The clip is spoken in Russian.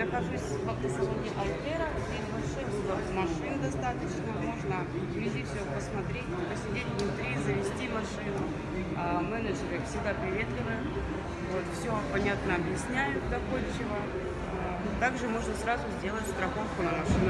нахожусь в автосалоне Альтера. Здесь большой выбор машин достаточно. Можно вблизи все посмотреть, посидеть внутри, завести машину. А, менеджеры всегда приветливы, Вот, все понятно объясняют доходчиво. А, также можно сразу сделать страховку на машину.